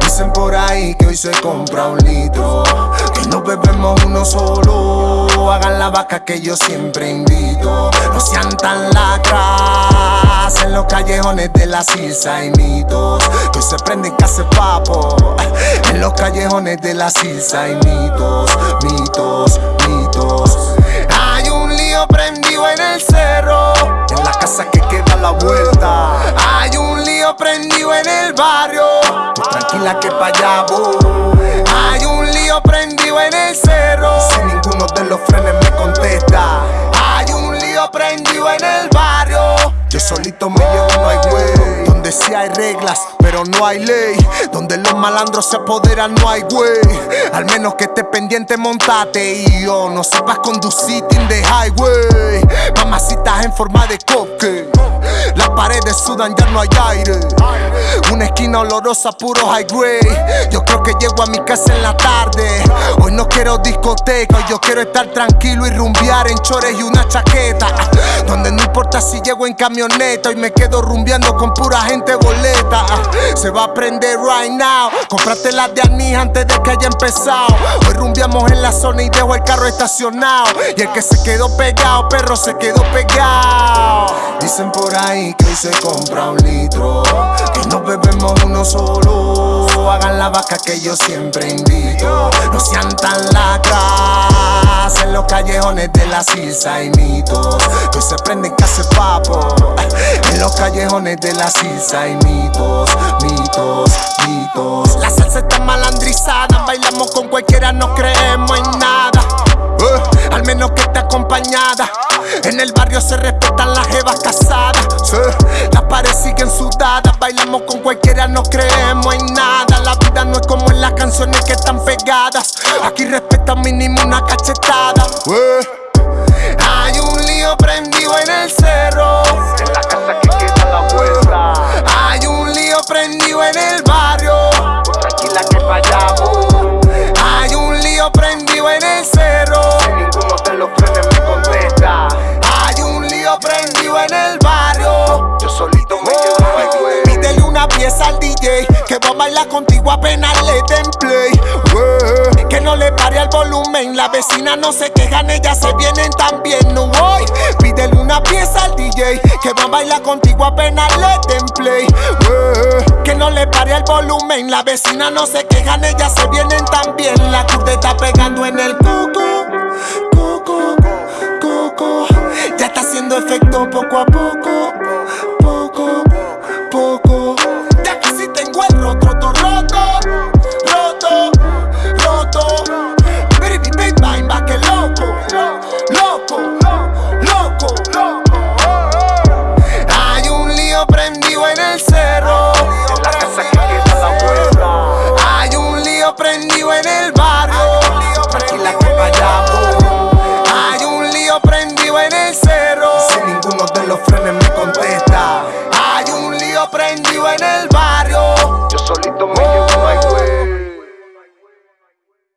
Dicen por ahí que hoy se compra un litro, que no bebemos uno solo. Hagan la vaca que yo siempre invito. No sean tan lacras los callejones de la sisa y mitos. Que se prenden casi papo en los callejones de la sisa y mitos, mitos, mitos. Hay un lío prendido en el cerro, en la casa que queda a la vuelta. Hay un lío prendido en el barrio, tú tranquila que pa' allá voy. Hay un lío prendido en el cerro, si ninguno de los frenes me contesta. Hay un lío prendido en el barrio, yo solito me llevo, no hay güey. Donde sí hay reglas, pero no hay ley. Donde los malandros se apoderan, no hay güey. Al menos que esté pendiente, montate. Y yo no sepas conducir in the highway. Mamacitas en forma de coque. Paredes sudan, ya no hay aire. Una esquina olorosa, puro high grade. Yo creo que llego a mi casa en la tarde. Hoy no quiero discoteca, hoy yo quiero estar tranquilo y rumbear en chores y una chaqueta. Donde no importa si llego en camioneta, hoy me quedo rumbeando con pura gente boleta. Se va a prender right now. Cómprate las de anís antes de que haya empezado. Hoy rumbeamos en la zona y dejo el carro estacionado. Y el que se quedó pegado, perro, se quedó pegado. Dicen por ahí que hoy se compra un litro, que no bebemos uno solo. Hagan la vaca que yo siempre invito. No sean tan lacras callejones de la sisa y mitos. Que se prenden casi papo en los callejones de la sisa y mitos, mitos, mitos. La salsa está malandrizada, bailamos con cualquiera, no creemos en nada. Eh, al menos que esté acompañada. En el barrio se respetan las jevas casadas. Pegadas. Aquí respetan mínimo una cachetada. Eh, hay un lío prendido en el cerro. En la casa que queda la vuelta. Hay un lío prendido en el barrio. Tranquila que fallamos. Hay un lío prendido en el cerro. Si ninguno de los frenes me contesta. Hay un lío prendido en el barrio. Yo solito me quedo my way. Pídele una pieza al DJ que va a bailar contigo apenas le den play. Que no le pare al volumen, la vecina no se quejan, ellas se vienen también, no voy. Pídele una pieza al DJ que va a bailar contigo apenas le den play. Que no le pare al volumen, la vecina no se quejan, ellas se vienen también. La curva está pegando en el cuco.